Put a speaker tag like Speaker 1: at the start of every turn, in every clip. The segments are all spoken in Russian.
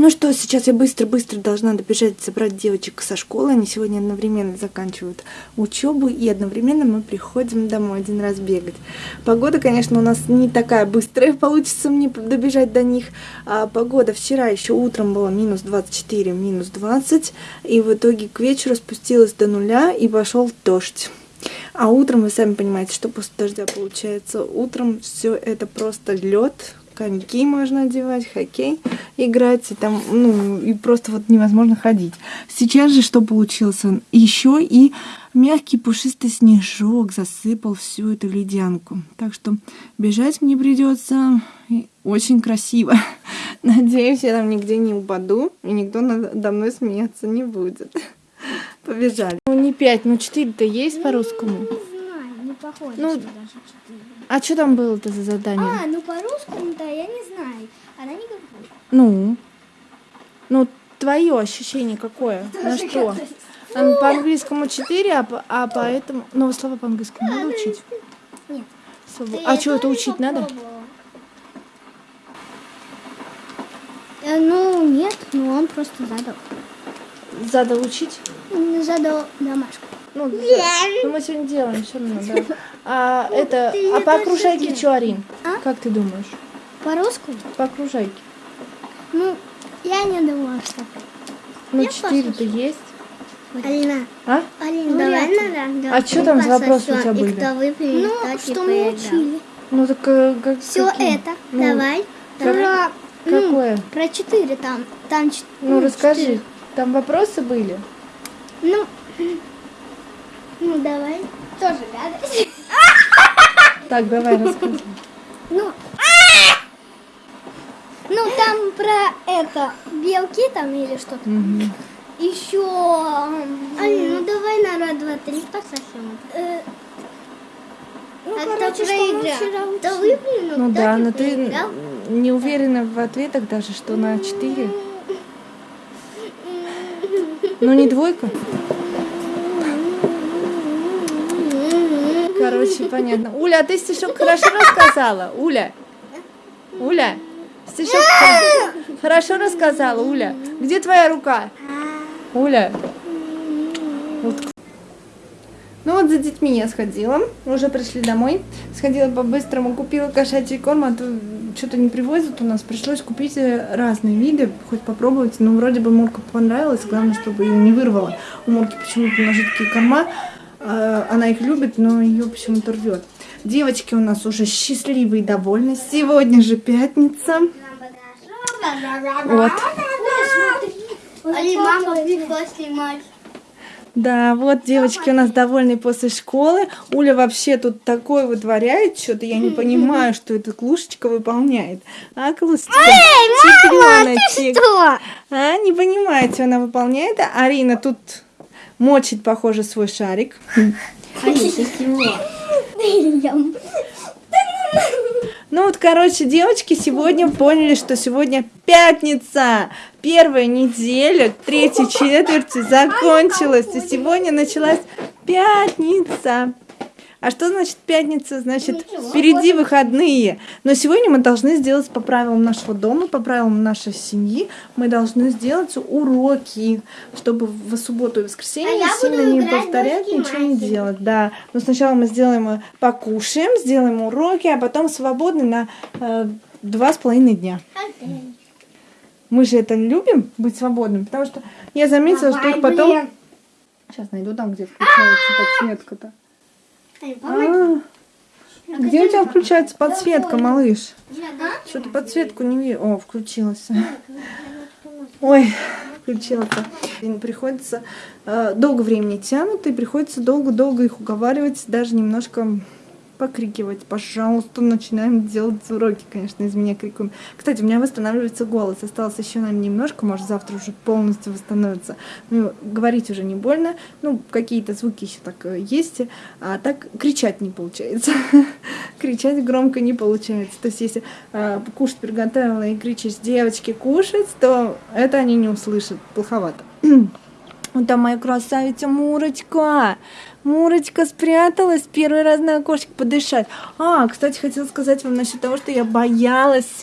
Speaker 1: Ну что, сейчас я быстро-быстро должна добежать забрать девочек со школы. Они сегодня одновременно заканчивают учебу, и одновременно мы приходим домой один раз бегать. Погода, конечно, у нас не такая быстрая, получится мне добежать до них. А погода вчера еще утром была минус 24, минус 20, и в итоге к вечеру спустилась до нуля, и пошел дождь. А утром, вы сами понимаете, что после дождя получается. Утром все это просто лед, коньки можно одевать, хоккей играть, и там, ну, и просто вот невозможно ходить. Сейчас же что получился? Еще и мягкий пушистый снежок засыпал всю эту ледянку. Так что бежать мне придется очень красиво. Надеюсь, я там нигде не упаду, и никто надо мной смеяться не будет. Побежали. Ну, не 5, ну 4-то есть по-русскому?
Speaker 2: Не знаю, не похоже,
Speaker 1: Ну,
Speaker 2: даже 4.
Speaker 1: А что там было-то за задание?
Speaker 2: А, ну по-русскому-то я не знаю. Она не говорит.
Speaker 1: Ну? Ну, твое ощущение какое? На что? А По-английскому 4, а, по- а поэтому... Ну, слова по-английскому надо учить?
Speaker 2: Нет.
Speaker 1: Слова- А что, это учить надо?
Speaker 2: попробовала. Э, ну, нет, ну он просто задал.
Speaker 1: Задал учить?
Speaker 2: Задал домашку.
Speaker 1: Ну. Ну, мы сегодня делаем все равно, да. А это... А по окружайке что, Арин?
Speaker 2: А?
Speaker 1: Как ты думаешь?
Speaker 2: По-русски?
Speaker 1: По окружайке.
Speaker 2: Ну, я не думала, что.
Speaker 1: Ну, 4-то есть.
Speaker 3: Алина,
Speaker 1: А?
Speaker 3: Алина,
Speaker 2: Ну,
Speaker 3: давай
Speaker 2: ли.
Speaker 3: надо.
Speaker 1: А чё там за вопросы у тебя
Speaker 3: И
Speaker 1: были?
Speaker 2: Ну, что мы учили.
Speaker 1: Ну, так э, как...
Speaker 2: Все это.
Speaker 1: Ну,
Speaker 3: Давай.
Speaker 2: Про, ну,
Speaker 1: Какое?
Speaker 2: про 4 там. Там
Speaker 1: Ну, расскажи.
Speaker 2: четыре.
Speaker 1: Там вопросы были?
Speaker 2: Ну, ну, давай. Тоже гадость.
Speaker 1: Так, давай, рассказывай.
Speaker 2: Ну, ну там про это белки там или что-то. Еще.
Speaker 3: Алина, ну давай на раз, два, три, кто совсем?
Speaker 2: э, ну,
Speaker 3: А
Speaker 2: короче, что мы вчера учили.
Speaker 3: выполнил,
Speaker 1: Ну
Speaker 3: тот
Speaker 1: да, но ты
Speaker 3: проиграл.
Speaker 1: не уверена в ответах даже, что на 4. Ну не двойка? Короче, понятно. Уля, а ты стишок хорошо рассказала? Уля? Уля? Стишок хор- хорошо рассказала, Уля? Где твоя рука? Уля? Вот. Ну вот за детьми я сходила, уже пришли домой. Сходила по-быстрому, купила кошачий корм, а то что-то не привозят у нас. Пришлось купить э, разные виды, хоть попробовать. Ну, вроде бы Мурка понравилась, главное, чтобы ее не вырвало. У Мурки почему-то на жидкие корма, она их любит, но ее почему-то рвет. Девочки у нас уже счастливые и довольны. Сегодня же пятница. Вот.
Speaker 3: Мама.
Speaker 1: Да, вот девочки у нас довольны после школы. Уля вообще тут такое вытворяет что-то. Я не понимаю, что эта клушечка выполняет. А, клушечка? Чемпионочек.
Speaker 2: Что?
Speaker 1: А, не понимаете, она выполняет. А Арина тут мочит, похоже, свой шарик. Ну вот, короче, девочки сегодня поняли, что сегодня пятница. Первая неделя третьей четверти закончилась. И сегодня началась пятница. А что значит пятница? Значит, впереди выходные. Но сегодня мы должны сделать по правилам нашего дома, по правилам нашей семьи. Мы должны сделать уроки, чтобы в субботу и воскресенье
Speaker 3: А
Speaker 1: сильно не повторять, ничего не делать. Да. Но сначала мы сделаем, э, покушаем, сделаем уроки, а потом свободны на э, два с половиной дня. Мы же это любим, быть свободным, потому что я заметила, что их потом... Сейчас найду там, где включается подсветка-то. А, Где у тебя включается подсветка, малыш? Что-то подсветку не вижу. О, включилась. Ой, включилась. Приходится э, долго времени тянут, и приходится долго-долго их уговаривать, даже немножко покрикивать. Пожалуйста, начинаем делать уроки, конечно, из меня крикуем. Кстати, у меня восстанавливается голос. Осталось еще, наверное, немножко, может, завтра уже полностью восстановится. Ну, говорить уже не больно. Ну, какие-то звуки еще так э, есть, а так кричать не получается. кричать громко не получается. То есть, если э, кушать приготовила и кричишь, девочки, кушать, то это они не услышат. Плоховато. Вот там моя красавица Мурочка. Мурочка спряталась первый раз на окошке подышать. А, кстати, хотела сказать вам насчет того, что я боялась,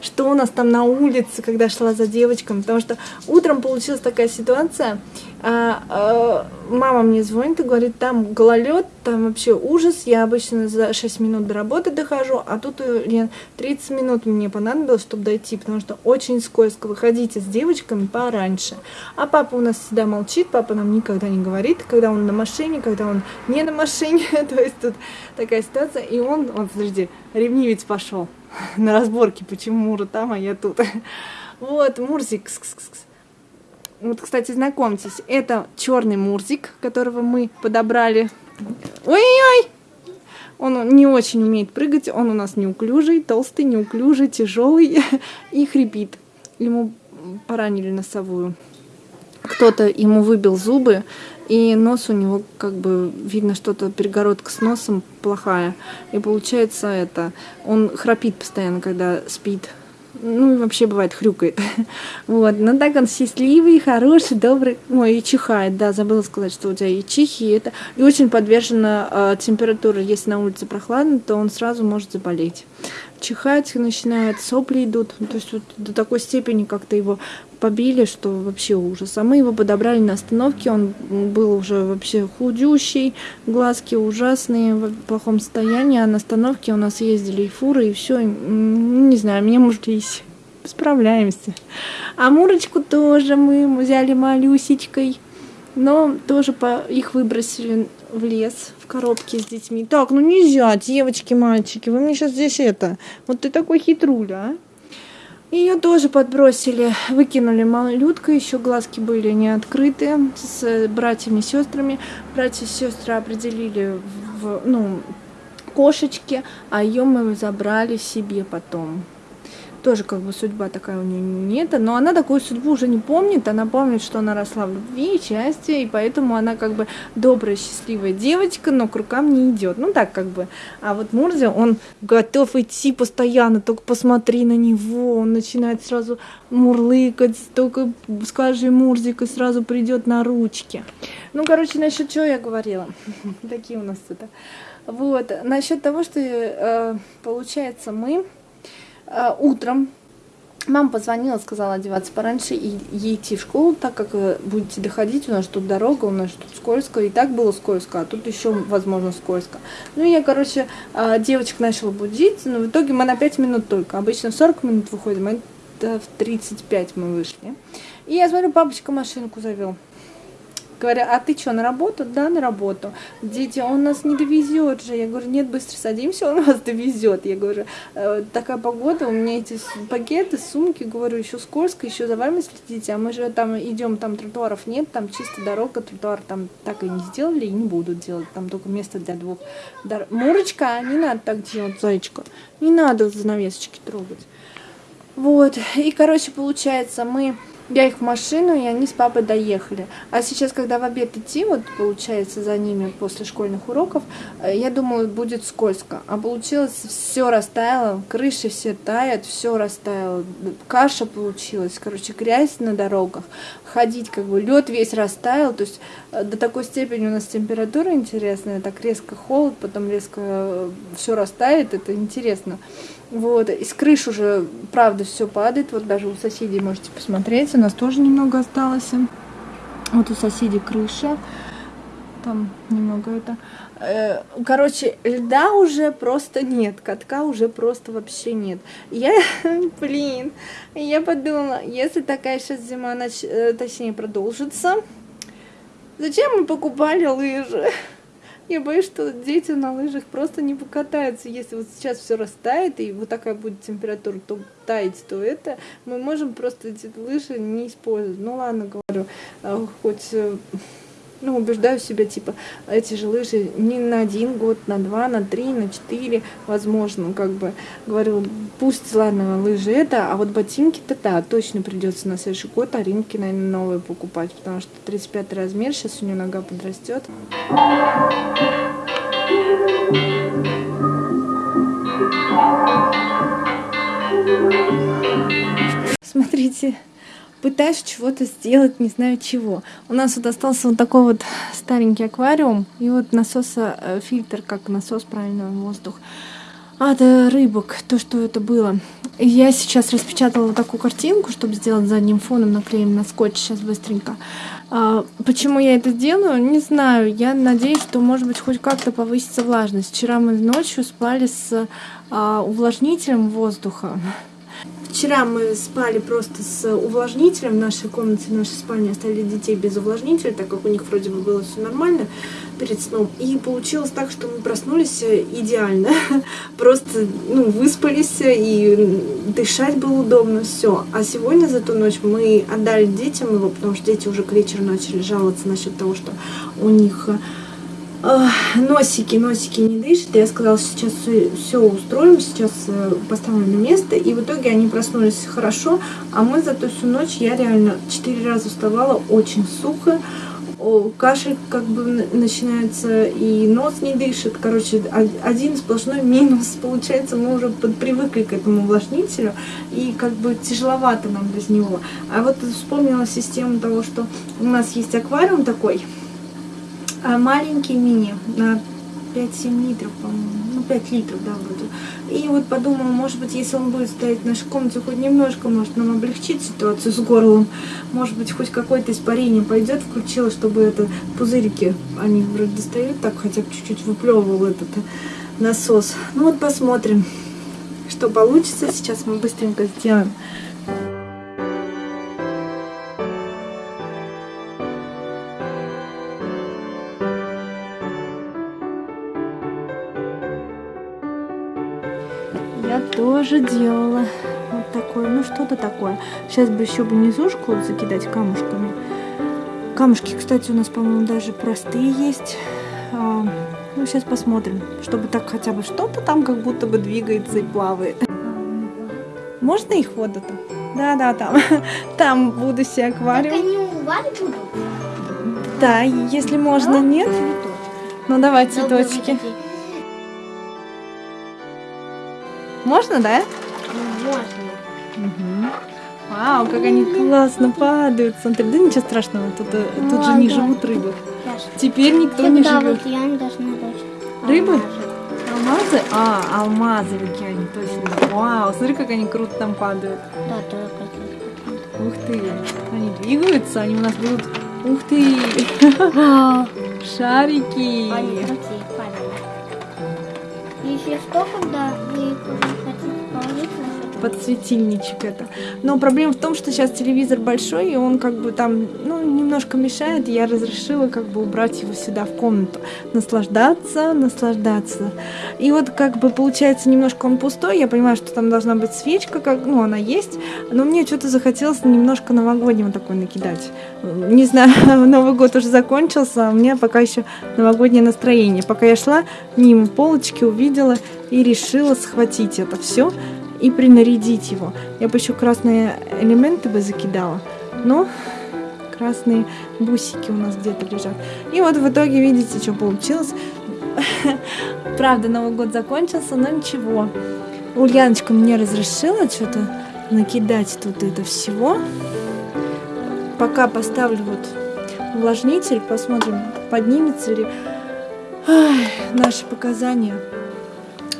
Speaker 1: что у нас там на улице, когда шла за девочками, потому что утром получилась такая ситуация, а, а, мама мне звонит и говорит, там гололед, там вообще ужас, я обычно за 6 минут до работы дохожу, а тут Лен, 30 минут мне понадобилось, чтобы дойти, потому что очень скользко, выходите с девочками пораньше. А папа у нас всегда молчит, папа нам никогда не говорит, когда он на машине, когда он не на машине, то есть тут такая ситуация, и он, он, подожди, ревнивец пошел на разборки, почему Мура там, а я тут. Вот, Мурзик, кс -кс -кс. Вот, кстати, знакомьтесь, это черный мурзик, которого мы подобрали. Ой-ой-ой! Он не очень умеет прыгать, он у нас неуклюжий, толстый, неуклюжий, тяжелый и хрипит. Ему поранили носовую. Кто-то ему выбил зубы, и нос у него, как бы, видно, что-то перегородка с носом плохая. И получается это, он храпит постоянно, когда спит ну, и вообще бывает хрюкает. вот, но так он счастливый, хороший, добрый. Ой, и чихает, да, забыла сказать, что у тебя и чихи, и это. И очень подвержена э, температуре. Если на улице прохладно, то он сразу может заболеть. Чихать начинает, сопли идут. То есть вот до такой степени как-то его побили, что вообще ужас. А мы его подобрали на остановке, он был уже вообще худющий, глазки ужасные, в плохом состоянии, а на остановке у нас ездили и фуры, и все, не знаю, мне мужлись. Справляемся. А Мурочку тоже мы взяли малюсечкой, но тоже по их выбросили в лес в коробке с детьми. Так, ну нельзя, девочки, мальчики, вы мне сейчас здесь это... Вот ты такой хитруля, а? Ее тоже подбросили, выкинули малютка, еще глазки были не открыты с братьями и сестрами. Братья и сестры определили в, ну, кошечки, а ее мы забрали себе потом тоже как бы судьба такая у нее нет, но она такую судьбу уже не помнит, она помнит, что она росла в любви и счастье, и поэтому она как бы добрая, счастливая девочка, но к рукам не идет, ну так как бы. А вот Мурзи, он готов идти постоянно, только посмотри на него, он начинает сразу мурлыкать, только скажи Мурзик, и сразу придет на ручки. Ну, короче, насчет чего я говорила? Такие у нас это. Вот, насчет того, что э, получается мы утром мама позвонила, сказала одеваться пораньше и ей идти в школу, так как э, будете доходить, у нас тут дорога, у нас тут скользко, и так было скользко, а тут еще, возможно, скользко. Ну, я, короче, э, девочек начала будить, но в итоге мы на 5 минут только, обычно в 40 минут выходим, а в 35 мы вышли. И я смотрю, папочка машинку завел. Говорят, а ты что, на работу? Да, на работу. Дети, он нас не довезет же. Я говорю, нет, быстро садимся, он вас довезет. Я говорю, «Э, такая погода, у меня эти пакеты, сумки, говорю, еще скользко, еще за вами следите, а мы же там идем, там тротуаров нет, там чисто дорога, тротуар там так и не сделали и не будут делать, там только место для двух. Дор... Мурочка, не надо так делать, зайчка, не надо занавесочки трогать. Вот, и, короче, получается, мы я их в машину, и они с папой доехали. А сейчас, когда в обед идти, вот получается за ними после школьных уроков, э, я думала, будет скользко. А получилось, все растаяло, крыши все тают, все растаяло. Каша получилась, короче, грязь на дорогах. Ходить, как бы, лед весь растаял. То есть э, до такой степени у нас температура интересная, так резко холод, потом резко э, все растает, это интересно. Вот, из крыш уже, правда, все падает. Вот даже у соседей можете посмотреть. У нас тоже немного осталось. Вот у соседей крыша. Там немного это... Э, короче, льда уже просто нет. Катка уже просто вообще нет. Я, блин, я подумала, если такая сейчас зима, э, точнее, продолжится, зачем мы покупали лыжи? Я боюсь, что дети на лыжах просто не покатаются. Если вот сейчас все растает, и вот такая будет температура, то таять, то это, мы можем просто эти лыжи не использовать. Ну ладно, говорю, а, хоть э, ну, убеждаю себя, типа, эти же лыжи не на один год, на два, на три, на четыре, возможно, как бы, говорю, пусть, ладно, лыжи это, а вот ботинки-то, да, точно придется на следующий год Аринки, наверное, новые покупать, потому что 35 размер, сейчас у нее нога подрастет. Смотрите, пытаюсь чего-то сделать, не знаю чего. У нас вот остался вот такой вот старенький аквариум, и вот насоса, э, фильтр, как насос, правильно, воздух от рыбок, то, что это было. Я сейчас распечатала такую картинку, чтобы сделать задним фоном, наклеим на скотч сейчас быстренько. А, почему я это делаю, не знаю. Я надеюсь, что, может быть, хоть как-то повысится влажность. Вчера мы ночью спали с а, увлажнителем воздуха. Вчера мы спали просто с увлажнителем в нашей комнате, в нашей спальне оставили детей без увлажнителя, так как у них вроде бы было все нормально перед сном. И получилось так, что мы проснулись идеально. Просто ну, выспались и дышать было удобно, все. А сегодня за ту ночь мы отдали детям его, потому что дети уже к вечеру начали жаловаться насчет того, что у них носики, носики не дышат. Я сказала, сейчас все, устроим, сейчас э, поставим на место. И в итоге они проснулись хорошо, а мы за ту всю ночь, я реально четыре раза вставала, очень сухо. Кашель как бы начинается, и нос не дышит. Короче, один сплошной минус. Получается, мы уже привыкли к этому увлажнителю, и как бы тяжеловато нам без него. А вот вспомнила систему того, что у нас есть аквариум такой, маленький мини на 5-7 литров, по-моему. Ну, 5 литров, да, вроде. И вот подумала, может быть, если он будет стоять в нашей комнате хоть немножко, может нам облегчить ситуацию с горлом. Может быть, хоть какое-то испарение пойдет, включила, чтобы это пузырики, они вроде достают, так хотя бы чуть-чуть выплевывал этот насос. Ну вот посмотрим, что получится. Сейчас мы быстренько сделаем тоже делала вот такое, ну что-то такое. Сейчас бы еще бы низушку вот закидать камушками. Камушки, кстати, у нас, по-моему, даже простые есть. А, ну, сейчас посмотрим, чтобы так хотя бы что-то там как будто бы двигается и плавает. Можно их воду-то? Да-да, там. Там буду себе аквариум. Так
Speaker 3: они будут?
Speaker 1: Да, если можно, нет? Ну, давай цветочки. Можно, да?
Speaker 3: Можно.
Speaker 1: Угу. Вау, как они классно падают. Смотри, да ничего страшного, тут, э, тут же не живут рыбы. Теперь никто не живет.
Speaker 3: Должна
Speaker 1: Рыбы? Алмазы? А, алмазы в океане, точно. Вау, смотри, как они круто там падают.
Speaker 3: Да, только
Speaker 1: Ух ты, они двигаются, они у нас будут... Ух ты! Шарики!
Speaker 3: Они Если что, когда вы
Speaker 1: подсветильничек это. Но проблема в том, что сейчас телевизор большой, и он как бы там, ну, немножко мешает, я разрешила как бы убрать его сюда в комнату. Наслаждаться, наслаждаться. И вот как бы получается немножко он пустой, я понимаю, что там должна быть свечка, как, ну, она есть, но мне что-то захотелось немножко новогоднего такой накидать. Не знаю, Новый год уже закончился, а у меня пока еще новогоднее настроение. Пока я шла мимо полочки, увидела и решила схватить это все и принарядить его. Я бы еще красные элементы бы закидала, но красные бусики у нас где-то лежат. И вот в итоге, видите, что получилось. Правда, Новый год закончился, но ничего. Ульяночка мне разрешила что-то накидать тут это всего. Пока поставлю вот увлажнитель, посмотрим, поднимется ли Ай, наши показания.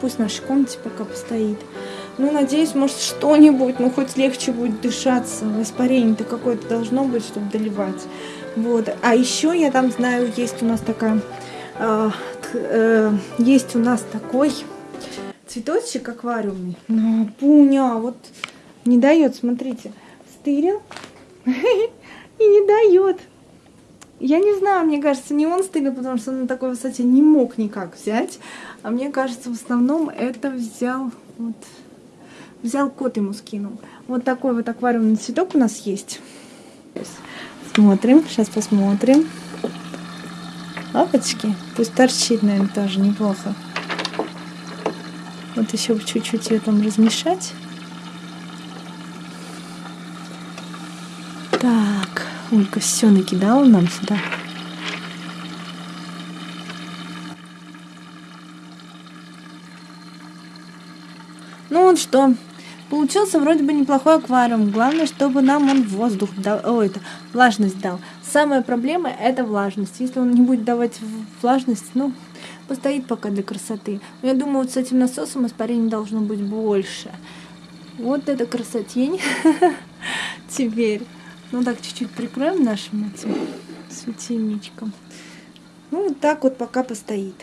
Speaker 1: Пусть в нашей комнате пока постоит. Ну, надеюсь, может, что-нибудь, ну, хоть легче будет дышаться. Испарение-то какое-то должно быть, чтобы доливать. Вот. А еще я там знаю, есть у нас такая... Э, э, есть у нас такой цветочек аквариумный. Ну, пуня, вот не дает, смотрите. Стырил и не дает. Я не знаю, мне кажется, не он стырил, потому что на такой высоте не мог никак взять. А мне кажется, в основном это взял вот Взял кот ему скинул. Вот такой вот аквариумный цветок у нас есть. Смотрим, сейчас посмотрим. Лапочки. Пусть торчит, наверное, тоже неплохо. Вот еще чуть-чуть ее там размешать. Так, Ольга все накидала нам сюда. Ну вот что, Получился вроде бы неплохой аквариум. Главное, чтобы нам он воздух дал, о, это, влажность дал. Самая проблема это влажность. Если он не будет давать влажность, ну, постоит пока для красоты. Но я думаю, вот с этим насосом испарений должно быть больше. Вот это красотень. Теперь. Ну так, чуть-чуть прикроем нашим этим светильничком. Ну, вот так вот пока постоит.